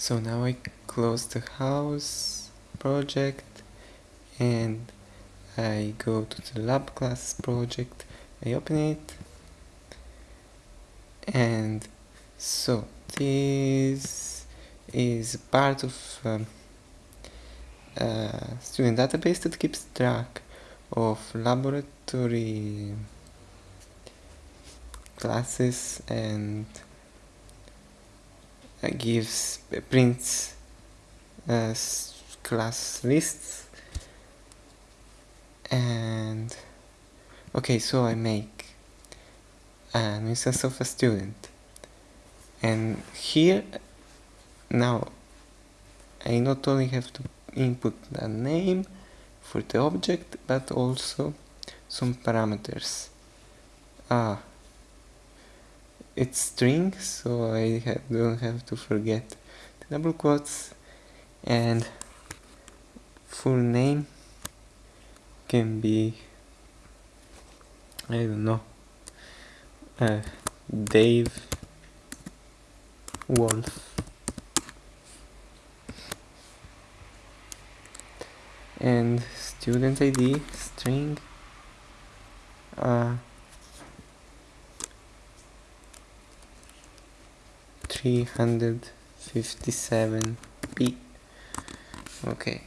so now I close the house project and I go to the lab class project. I open it. And so this is part of um, a student database that keeps track of laboratory classes and gives prints uh, class lists and okay so I make an instance of a student. And here now I not only have to input the name for the object but also some parameters. Ah it's string so I ha don't have to forget the double quotes. And full name can be I don't know uh, Dave Wolf. And student ID string uh, 357p okay